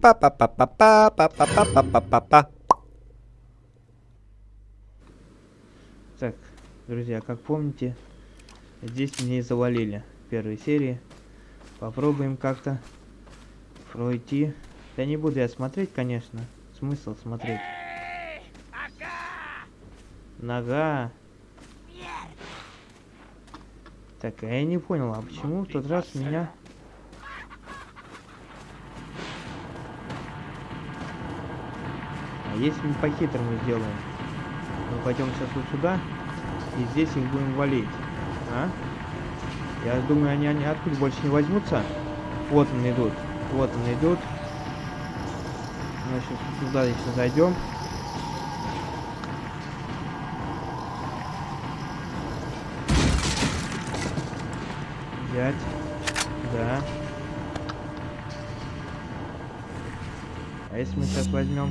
Па-па-па-па-па-па-па-па-па-па. Так, друзья, как помните, здесь и завалили первой серии. Попробуем как-то пройти. Я не буду я смотреть, конечно. Смысл смотреть. Нога. Так, я не понял, а почему в тот раз меня... если мы по-хитрому сделаем? Мы пойдем сейчас вот сюда, и здесь их будем валить. А? Я думаю, они, они откуда больше не возьмутся. Вот они идут. Вот они идут. Мы сейчас туда еще зайдем. Взять. Да. А если мы сейчас возьмем...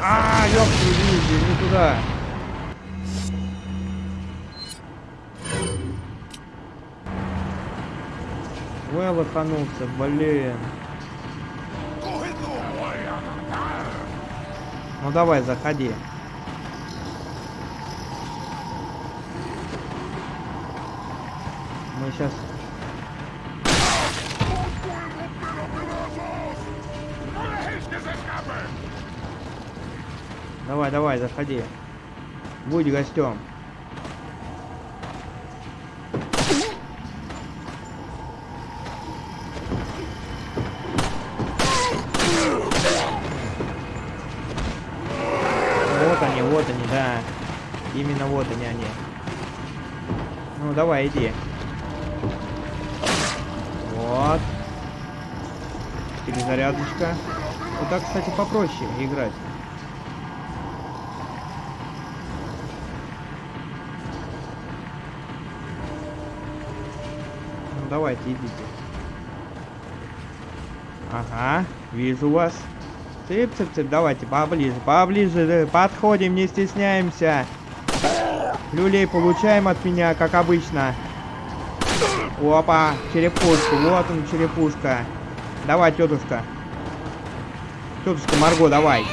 А, туда. Ой, лоханулся, блин. Ну давай, заходи. Мы сейчас... Давай, давай, заходи. Будь гостем. Именно вот они, они. Ну, давай, иди. Вот. Перезарядочка. Вот так, кстати, попроще играть. Давайте, идите. Ага, вижу вас. Цып-цып-цып, давайте поближе, поближе, подходим, не стесняемся. Люлей получаем от меня, как обычно. Опа, черепушку. Вот он, черепушка. Давай, тетушка. Тетушка Марго, давай.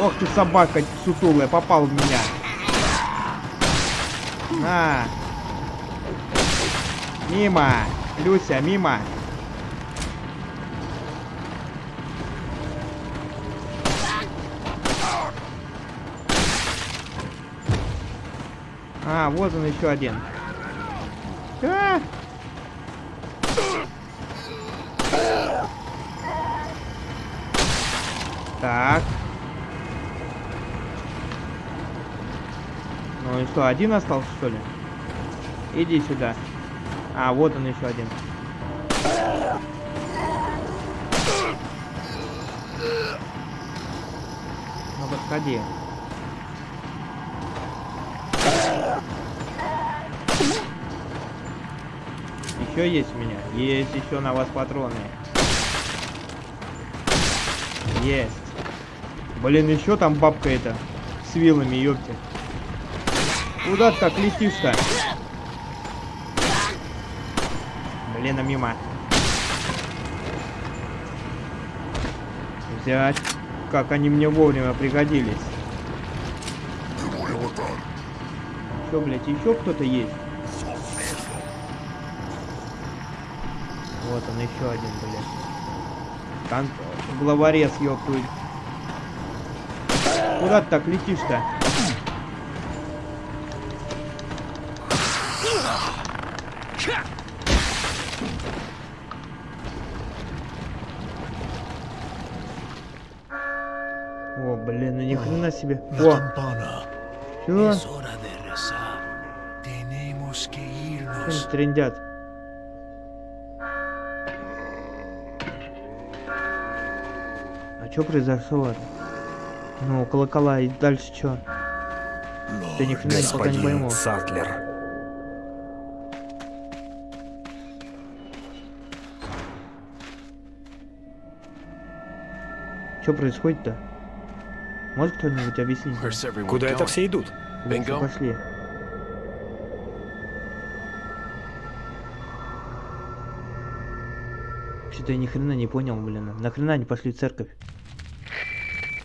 Ох ты, собака сутулая, попал в меня. На. Мимо. Люся, мимо. А, вот он еще один. А! Так. И что, один остался, что ли? Иди сюда. А, вот он еще один. Ну, подходи. Еще есть у меня? Есть еще на вас патроны. Есть. Блин, еще там бабка эта. С вилами, ёпте. Куда ты так летишь-то? Блин, а мимо. Взять. Как они мне вовремя пригодились. Что, блядь, еще кто-то есть? Вот он еще один, блядь. Кон... Главорез, ёптуй. Куда ты так летишь-то? Себе. О! Чего? Что трендят? Что произошло? Ну, колокола и дальше что? Ты ни хрена пока не пойму. Сатлер. Что происходит-то? Может кто-нибудь объяснить? Куда это все идут? Bingo? пошли? Что-то я ни хрена не понял, блин. Нахрена они пошли в церковь?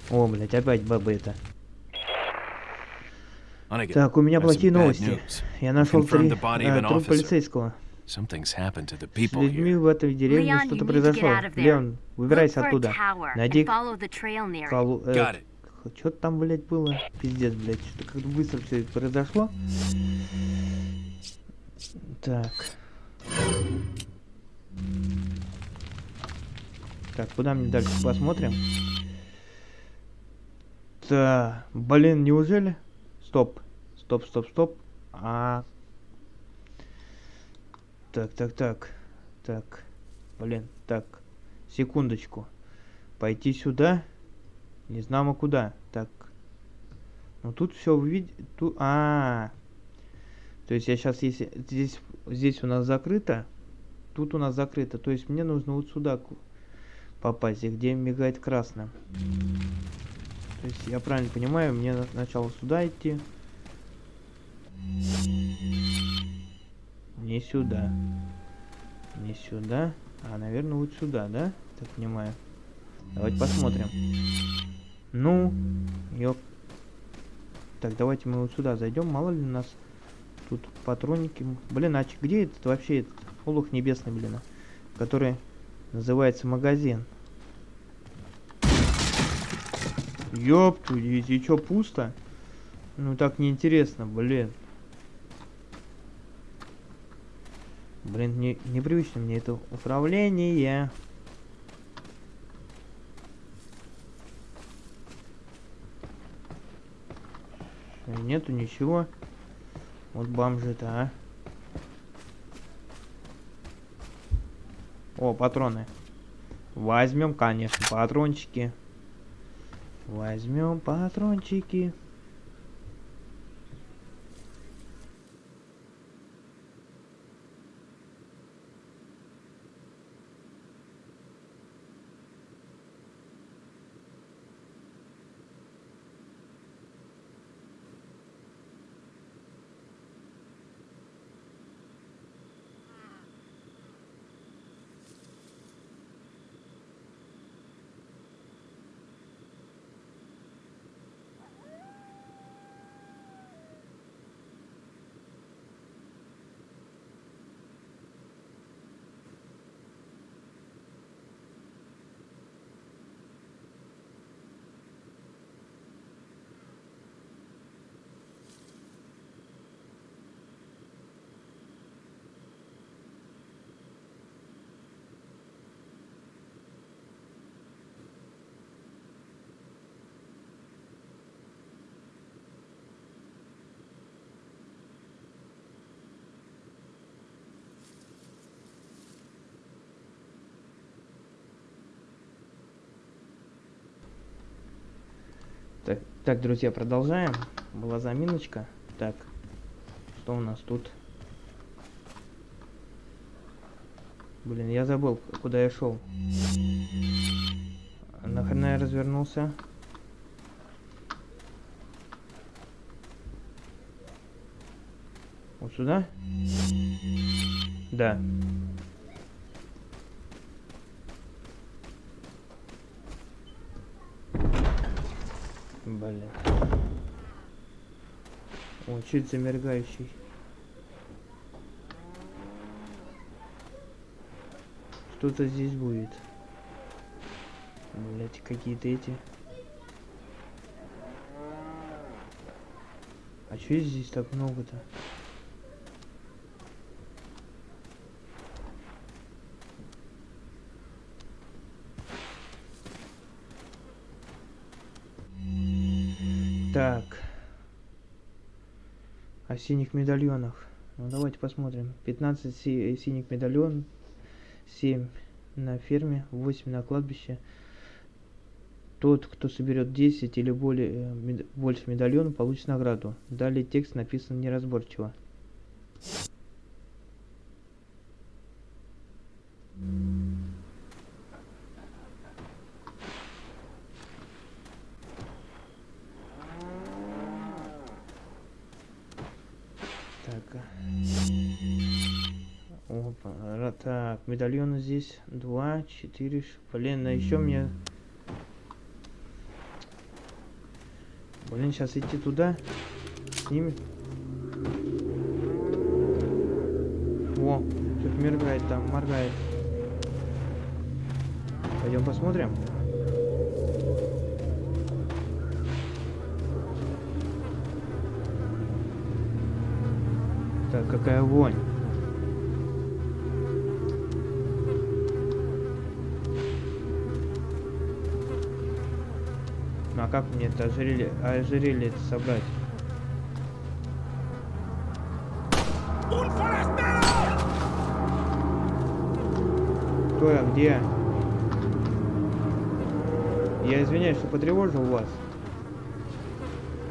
О, блядь, опять баба это. Так, у меня плохие новости. Я нашел три э, труп полицейского. С людьми в этой деревне что-то произошло. Леон, выбирайся оттуда. Найди follow Что там, блядь, было? Пиздец, блядь. Что-то как-то быстро все произошло. Так. Так, куда мне дальше посмотрим? Так, блин, неужели? Стоп. Стоп, стоп, стоп. А. Так, так, так. Так. Блин, так. Секундочку. Пойти сюда. Не знамо куда. Так. Ну тут все увидеть. Тут. А. То есть я сейчас, если здесь, здесь у нас закрыто, тут у нас закрыто. То есть мне нужно вот сюда попасть, где мигает красным. То есть я правильно понимаю, мне на- сначала сюда идти. Не сюда. Не сюда. А, наверное, вот сюда, да? Так понимаю. Давайте посмотрим. Ну, ёп. Так, давайте мы вот сюда зайдем. Мало ли нас тут патронники. м- Блин, а где этот вообще этот олух небесный, блин, а? который называется магазин? Ёпту, и, и чё, пусто? Ну так неинтересно, блин. Блин, не, непривычно мне это управление. Нету ничего. Вот бомжи-то, а. О, патроны. Возьмем, конечно, патрончики. Возьмем патрончики. Так, друзья, продолжаем. Была заминочка. Так, что у нас тут? Блин, я забыл, куда я шел. Нахрена я развернулся? Вот сюда? Да. Блин. О, чуть замергающий. Что-то здесь будет. Блять, какие-то эти. А чё здесь так много-то? Синих медальонах. Ну давайте посмотрим. 15 си- синих медальон, 7 на ферме, 8 на кладбище. Тот, кто соберет 10 или более, э, мед- больше медальонов, получит награду. Далее текст написан неразборчиво. Так, медальоны здесь два, четыре, блин, а еще мне... Блин, сейчас идти туда, с ними. О, тут моргает там, моргает. Пойдем посмотрим. Так, какая вонь. А как мне это ожерелье, ожерелье это собрать? Кто я? Где? Я извиняюсь, что потревожил вас.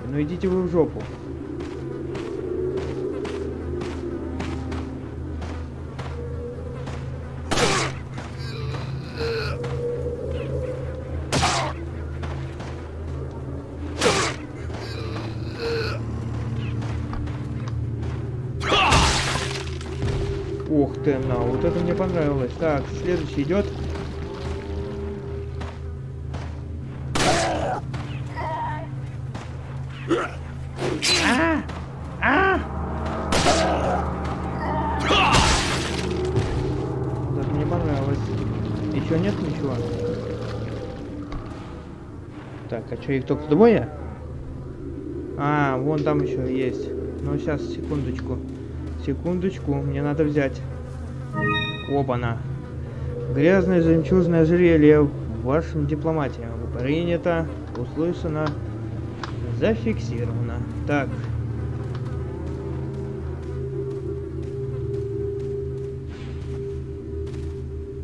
Ну идите вы в жопу. Мне понравилось. Так, следующий идет. А! А! Понравилось. Еще нет ничего? Так, а что, их только двое? А, вон там еще есть. Ну, сейчас, секундочку. Секундочку, мне надо взять. Опа-на. Грязное жемчужное ожерелье в вашем дипломате. Принято, услышано, зафиксировано. Так.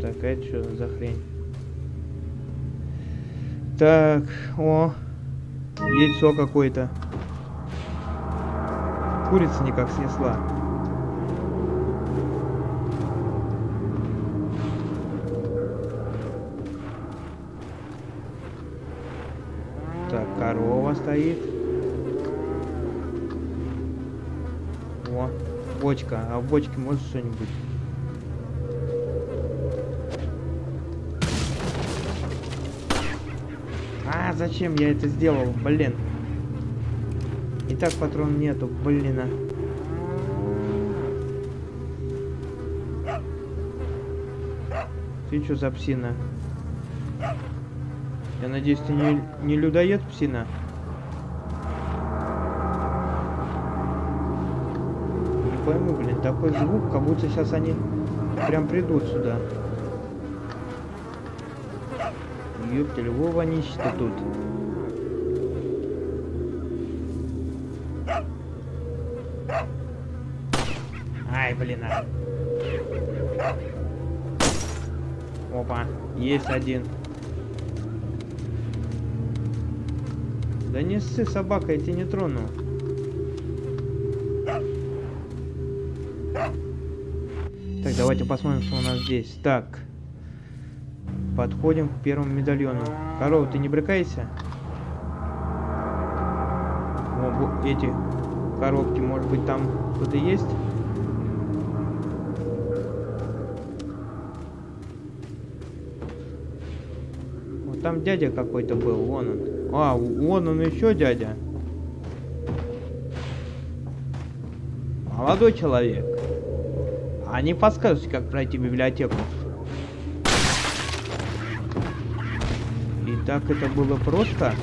Так, а это что за хрень? Так, о, яйцо какое-то. Курица никак снесла. Стоит. О, бочка. А в бочке может что-нибудь? А, зачем я это сделал, блин? И так патрон нету, блин. а. Ты что за псина? Я надеюсь, ты не, не людоед, псина? Не пойму, блин, такой звук, как будто сейчас они прям придут сюда. Ёптель, во вонище-то тут. Ай, блин, а. Опа, есть один. Да не ссы, собака, я тебя не трону. Так, давайте посмотрим, что у нас здесь. Так. Подходим к первому медальону. Корова, ты не брыкайся. О, эти коробки, может быть, там кто-то есть? Вот там дядя какой-то был, вон он. А, вон он еще дядя. Молодой человек. А не подскажете, как пройти библиотеку? И так это было просто?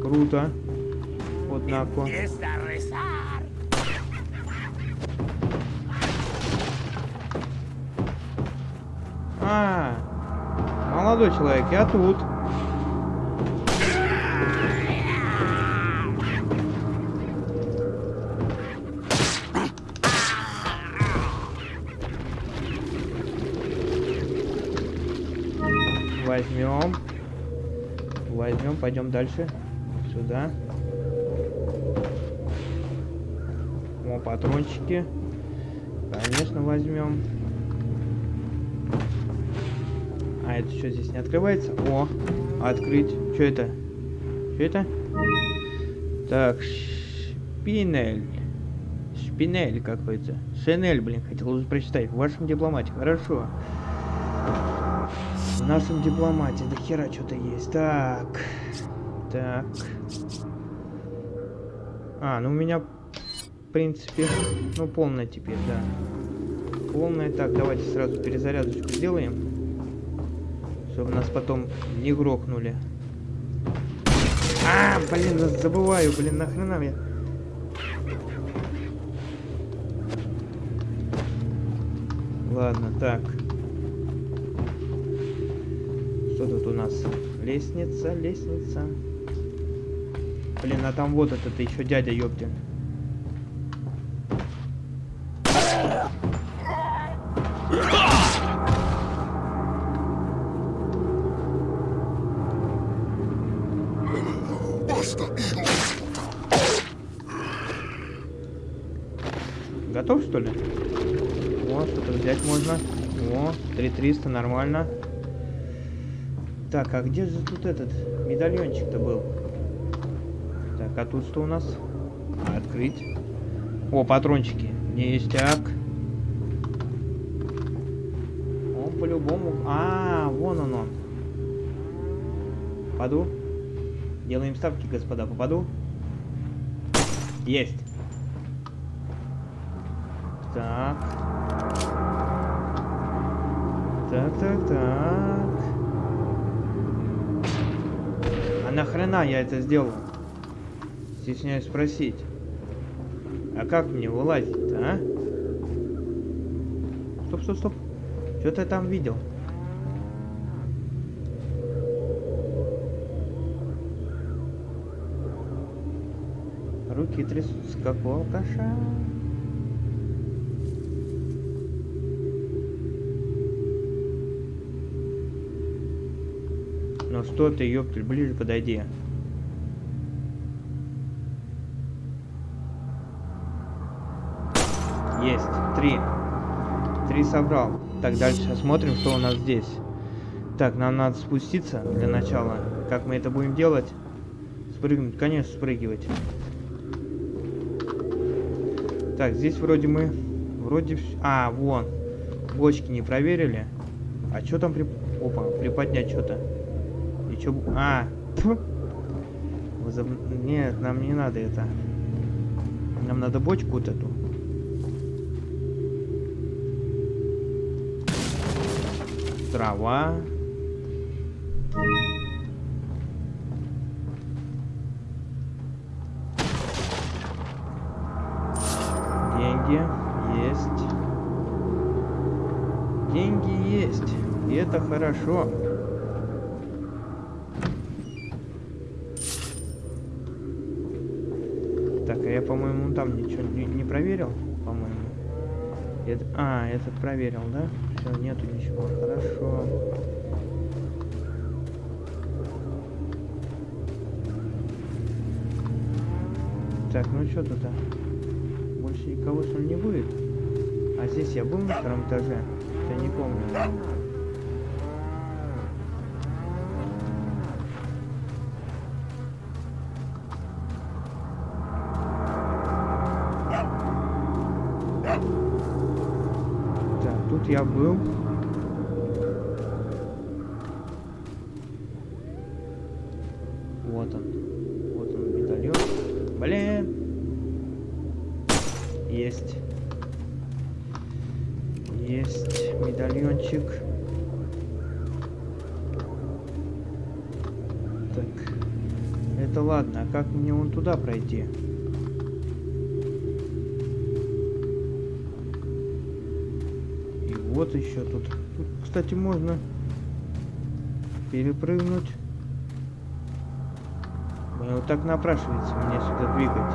Круто. Вот нако. А, молодой человек, я тут. Возьмем. Возьмем, пойдем дальше. Сюда. О, патрончики. Конечно, возьмем. А это что здесь не открывается? О, открыть. Что это? Что это? Так, Шпинель. Шпинель какой-то. Шинель, блин, хотел уже прочитать. В вашем дипломате. Хорошо. В нашем дипломате. Да хера что-то есть. Так. Так. А, ну у меня, в принципе, ну полная теперь, да. Полная. Так, давайте сразу перезарядочку сделаем. Чтобы нас потом не грохнули. А, блин, забываю, блин, нахрена я... Ладно, так. Что тут у нас? Лестница, лестница. Блин, а там вот этот еще дядя, ёптин. Готов, что ли? О, что-то взять можно. О, 3300, нормально. Так, а где же тут этот медальончик-то был? Так, а тут что у нас? А, открыть. О, патрончики. Ништяк. Он по-любому... А, вон он он. Попаду. Делаем ставки, господа. Попаду. Есть. Так. Так, так, так. А нахрена я это сделал? Стесняюсь спросить. А как мне вылазить-то, а? Стоп, стоп, стоп. Что ты там видел? Руки трясутся, как у алкаша. Ну что ты, ёптель, ближе подойди. Есть, три. Три собрал. Так, дальше смотрим, что у нас здесь. Так, нам надо спуститься для начала. Как мы это будем делать? Спрыгнуть, конечно, спрыгивать. Так, здесь вроде мы... Вроде... А, вон. Бочки не проверили. А что там при... Опа, приподнять что-то. Что... А! Возоб... Нет, нам не надо это. Нам надо бочку вот эту. Трава. Деньги есть. Деньги есть. И это хорошо. Это, а, этот проверил, да? Все, нету ничего. Хорошо. Так, ну что тут? А? Больше никого что ли не будет? А здесь я был на втором этаже? Я не помню. Так, тут я был. Вот он. Вот он, медальон. Блин. Есть. Есть медальончик. Так. Это ладно, а как мне вон туда пройти? Вот еще тут. Тут, кстати, можно перепрыгнуть. Вот так напрашивается меня сюда двигать.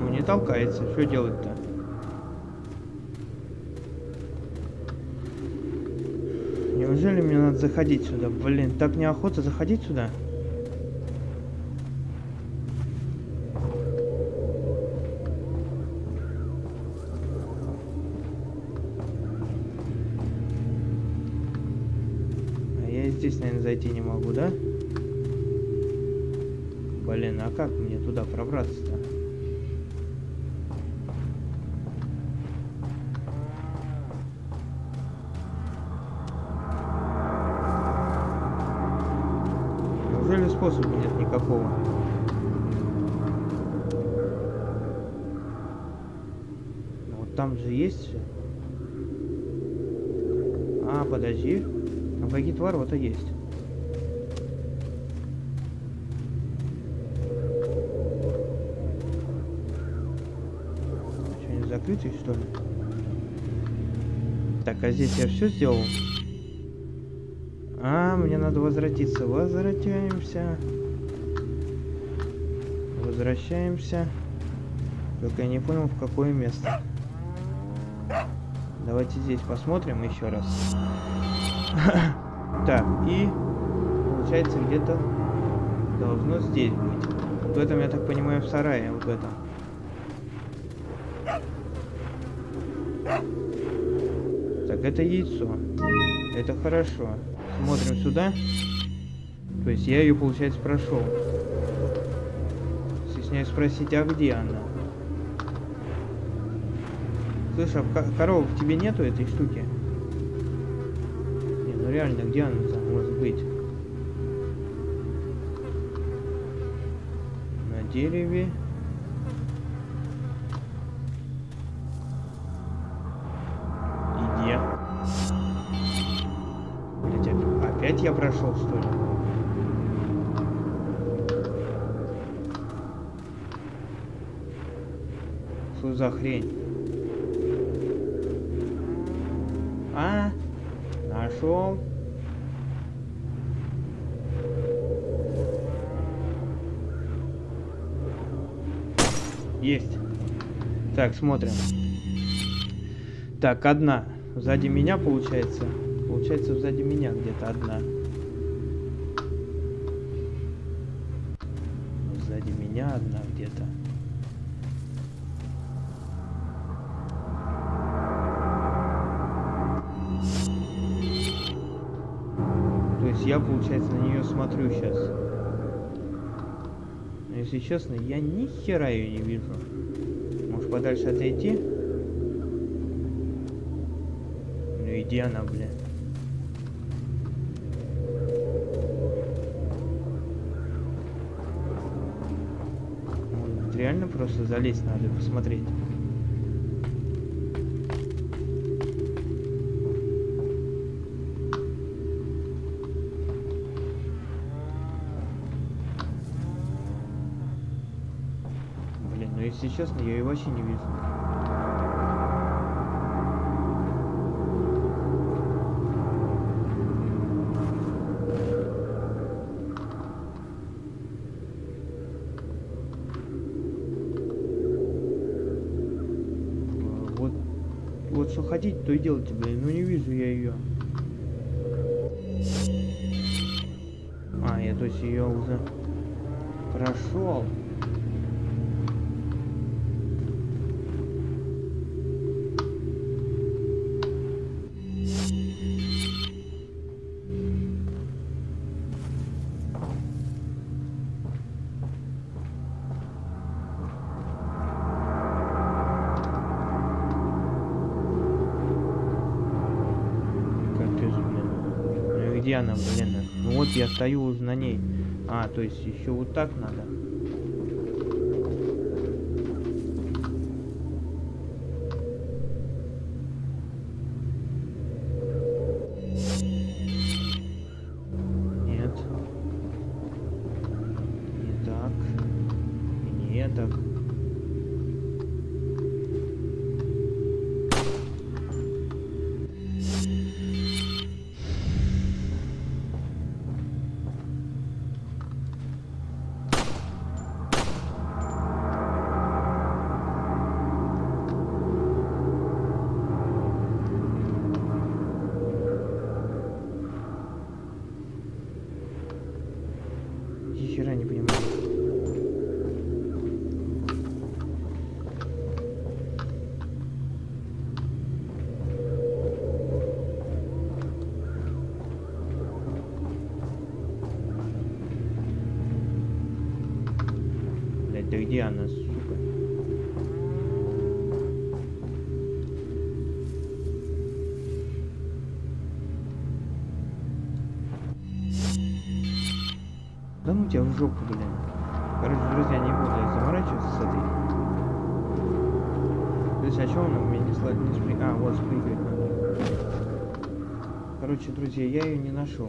Ну, не толкается. Что делать-то? Неужели мне надо заходить сюда? Блин, так неохота заходить сюда. Туда пробраться-то? Неужели способа нет никакого? Ну, вот там же есть все. А, подожди. Ну какие-то ворота есть. Что, они закрыты, что ли? Так, а здесь я все сделал? А, мне надо возвратиться. Возвращаемся. Возвращаемся. Только я не понял, в какое место. Давайте здесь посмотрим еще раз. Так, и получается где-то должно здесь быть. В этом, я так понимаю, в сарае, вот в этом. Так, это яйцо. Это хорошо. Смотрим сюда. То есть я ее, получается, прошел. Стесняюсь спросить, а где она? Слышь, а ко- коров в тебе нету этой штуки? Не, ну реально, где она там может быть? На дереве. Я прошел, что ли? Что за хрень? А, нашел. Есть. Так, смотрим. Так, одна. Сзади меня получается. Получается, сзади меня где-то одна. Сзади меня одна где-то. То есть я, получается, на нее смотрю сейчас. Но если честно, я ни хера ее не вижу. Может подальше отойти? Ну иди она, бля. Просто залезть надо посмотреть. Блин, ну если честно, я ее вообще не вижу. А, Вот, вот что хотите, то и делайте, блин. Ну не вижу я ее. А, я то есть ее уже прошел. Стою на ней. А, то есть еще вот так надо. Нет. Не так. И не так. Да ну тебя в жопу, блин. Короче, друзья, не буду я заморачиваться с этой. То есть, а что он у меня не слать не спри... А, вот спрыгивать надо. Короче, друзья, я ее не нашел.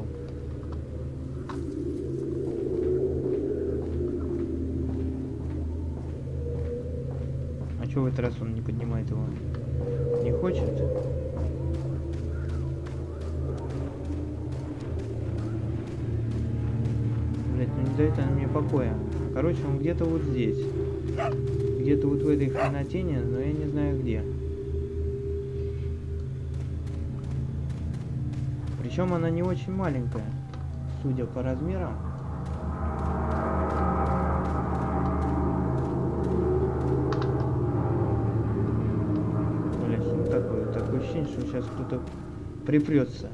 А что в этот раз он не поднимает его? Не хочет? Не дает она мне покоя. Короче, он где-то вот здесь. Где-то вот в этой хренотене, но я не знаю где. Причем она не очень маленькая, судя по размерам. Блять, ну такое, такое ощущение, что сейчас кто-то припрется.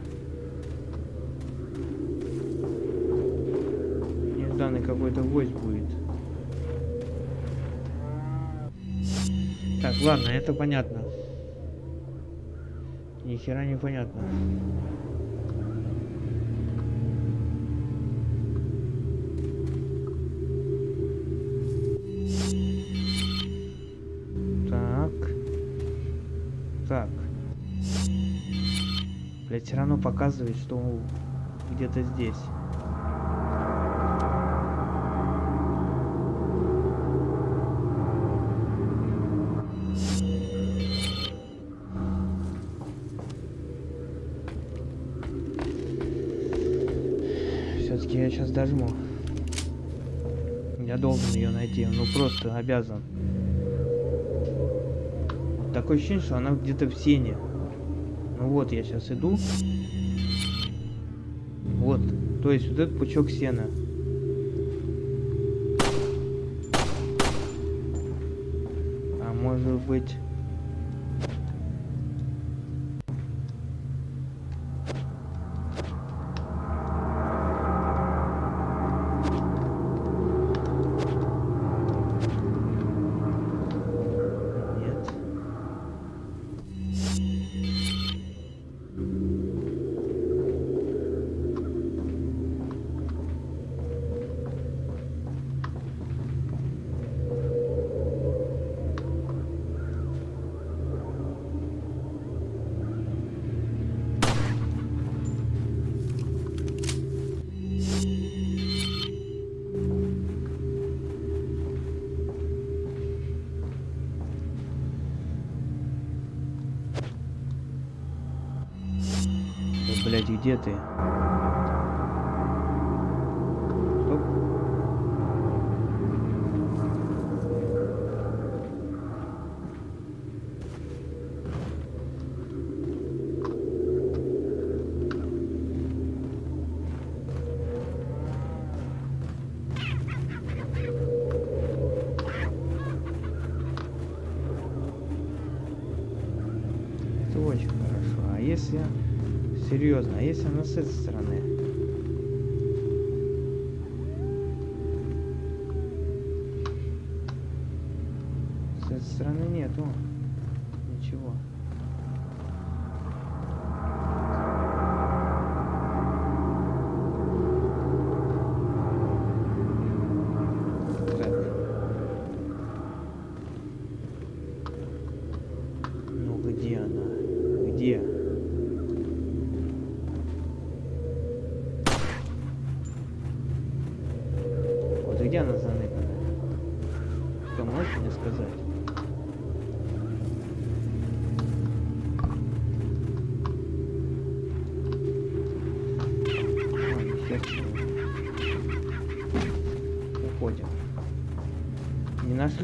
Нежданный какой-то гость будет. Так, ладно, это понятно. Ни хера не понятно. Так. Так. Блять, все равно показывает, что где-то здесь. Дожму. Я должен ее найти, ну просто обязан. Такое ощущение, что она где-то в сене. Ну вот, я сейчас иду. Вот, то есть вот этот пучок сена. А может быть... блядь, где ты? Стоп. Это очень хорошо. А если... Серьезно, а если она с этой стороны?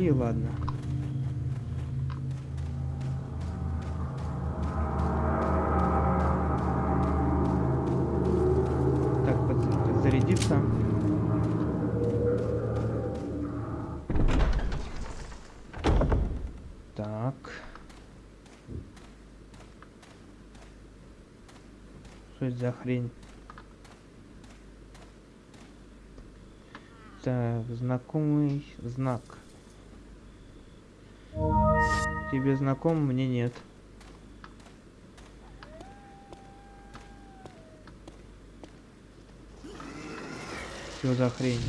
Нашли, ладно. Так, подзарядиться. Так. Что это за хрень? Так, знакомый знак. Тебе знаком, мне нет. Что за хрень?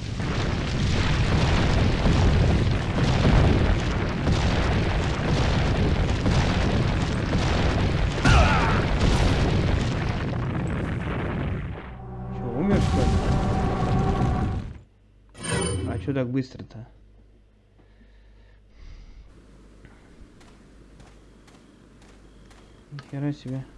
Че, умер что? А что так быстро-то? Нихера себе.